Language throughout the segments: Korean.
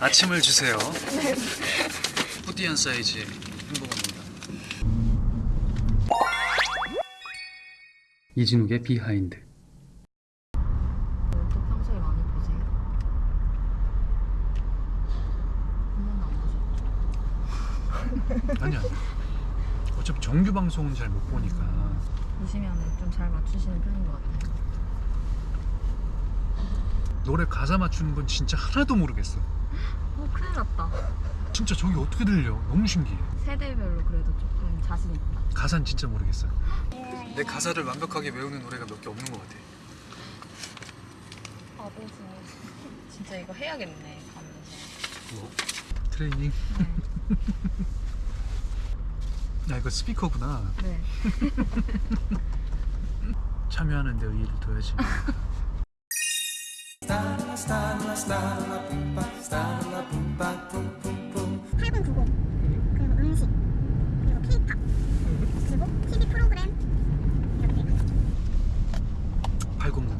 아침을 주세요. 푸디한 사이즈의 햄버거입니다. 이진욱의 비하인드. 또 평소에 많이 보세요? 한 번도 안 보셨죠? 아니야. 어차피 정규 방송은 잘 못 보니까. 보시면 좀 잘 맞추시는 편인 것 같아요. 노래 가사 맞추는 건 진짜 하나도 모르겠어. 어, 큰일 났다. 진짜 저기 어떻게 들려? 너무 신기해. 세대별로 그래도 조금 자신 있다. 가사는 진짜 모르겠어. 내 가사를 완벽하게 외우는 노래가 몇 개 없는 것 같아. 아버지. 진짜 이거 해야겠네, 가면서. 뭐? 트레이닝? 네. 야 이거 스피커구나. 네. 참여하는데 의의를 둬야지. 팔군 구공 그리고 음식 그리고 케이팝 그리고 TV 프로그램 이렇게 8090.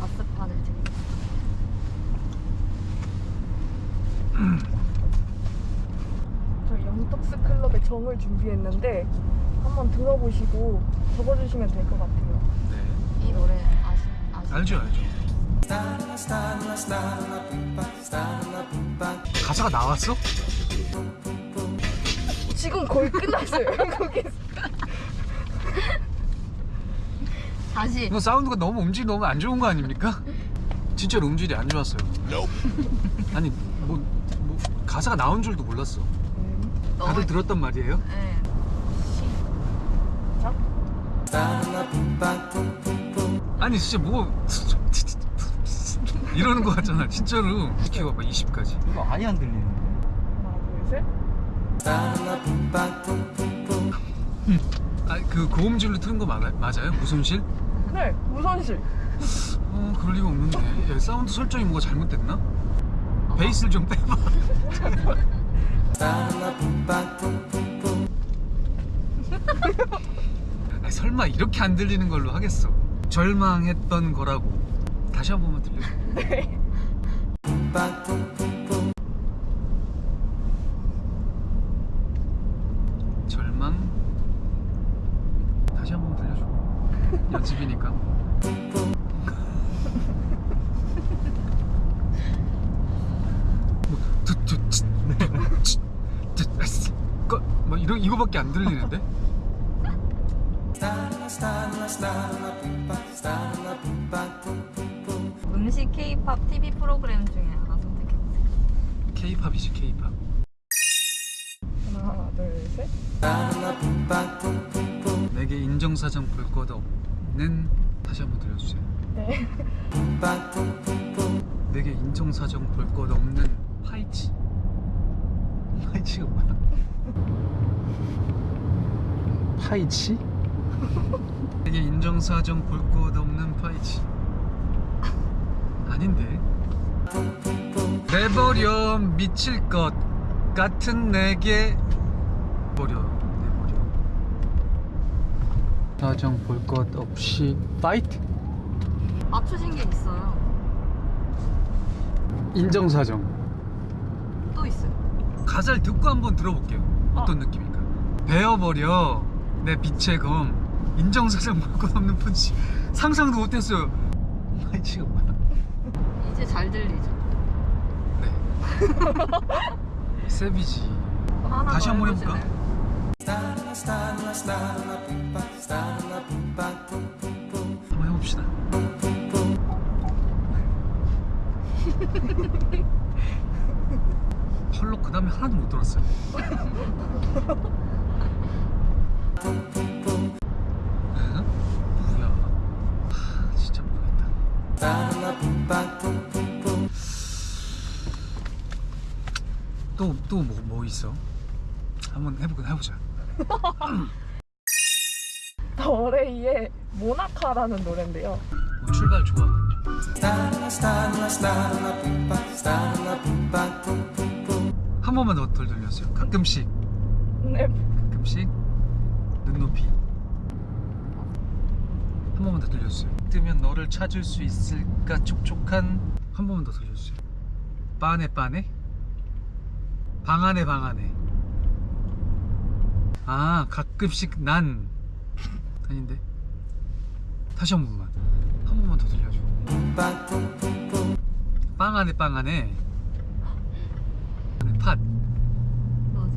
아스파를 드립니다. 저 영떡스 클럽의 정을 준비했는데 한번 들어보시고 적어주시면 될 것 같아요. 네. 이 노래 아시, 아시 알죠 알죠. 가사가 나왔어? 지금 거의 끝났어요. 거기 다시. 이거 사운드가 너무 음질이 너무 안 좋은 거 아닙니까? 진짜로 음질이 안 좋았어요. 아니 뭐, 뭐 가사가 나온 줄도 몰랐어. 너무- 다들 들었단 말이에요? 네. 아니 진짜 뭐 이러는 거 같잖아 진짜로 키워봐 20까지 이거 아예 안 들리는데? 하나 둘 셋. 아그 고음질로 틀은 거 맞아, 맞아요? 무손실? 네 무선실. 어 그럴 리가 없는데 야, 사운드 설정이 뭐가 잘못됐나? 베이스를 좀 빼봐 아니, 설마 이렇게 안 들리는 걸로 하겠어 절망했던 거라고 다시 한 번만 들려줘 네. 절망 다시 한 번 들려줘 연습이니까 뭐, 뭐 이런 이거밖에 안 들리는데 음식 K-팝 TV 프로그램 중에 하나 선택해보세요. K-팝이지 K-팝 하나 둘 셋. 내게 인정사정 볼 것 없는 다시 한번 들려주세요 네. 내게 인정사정 볼 것 없는 파이치 파이치가 뭐야? 파이치? 내게 인정사정 볼 것 없는 파이치 아닌데 내버려 미칠 것 같은 내게 버려 내버려 사정 볼 것 없이 fight 맞추신 게 있어요. 인정사정 또 있어요. 가사를 듣고 한번 들어볼게요. 어떤 느낌일까? 베어버려 내 빛의 검 인정사정 볼것 없는 펀치 상상도 못했어요. 뭐야? 이제 잘 들리죠? 네. 세비지. 다시 더 한번 해볼까? 한번 해봅시다. 헐로 그 다음에 하나도 못 들었어요. 에? 뭐야? 하, 진짜 모르겠다. 또또 뭐 뭐 있어? 한번 해보자 해보자. 더레이의 모나카라는 노래인데요. 뭐 출발 좋아. 한 번만 더 들려주세요. 가끔씩, 네. 가끔씩 눈높이. 한 번만 더 들려주세요. 뜨면 너를 찾을 수 있을까 촉촉한 한 번만 더 들려주세요. 빠네 빠네? 방 안에 방 안에. 아 가끔씩 난. 아닌데? 다시 한 번만. 한 번만 더 들려줘. 빵 안에 빵 안에. 안에 팥 맞아.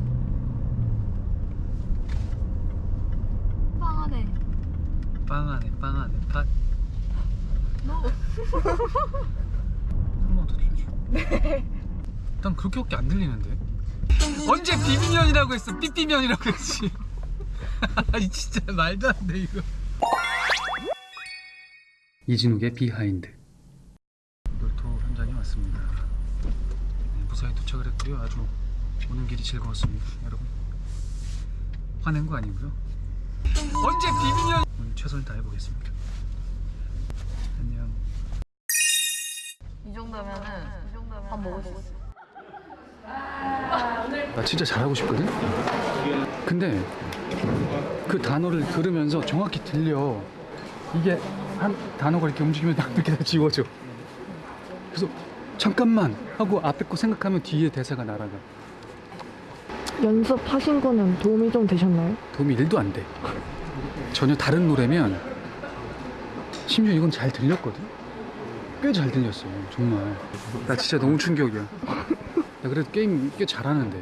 빵 안에. 빵 안에 빵 안에 팥. 너. 한번더 들려줘 난 그렇게밖에 안 들리는데. 언제 비비면이라고 했어? 삐삐면이라고 했지. 아니 진짜 말도 안 돼 이거. 이진욱의 비하인드. 놀토 현장에 왔습니다. 네, 무사히 도착을 했고요. 아주 오는 길이 즐거웠습니다 여러분. 화낸 거 아니고요. 언제 비비면 오늘 최선을 다해 보겠습니다 안녕 이 정도면은 밥 먹을 수 있어. 나 진짜 잘하고 싶거든? 근데 그 단어를 들으면서 정확히 들려 이게 한 단어가 이렇게 움직이면 딱 이렇게 다 지워져 그래서 잠깐만 하고 앞에 거 생각하면 뒤에 대사가 날아가 연습하신 거는 도움이 좀 되셨나요? 도움이 1도 안돼 전혀 다른 노래면 심지어 이건 잘 들렸거든 꽤 잘 들렸어 정말 나 진짜 너무 충격이야 나 그래도 게임 꽤 잘하는데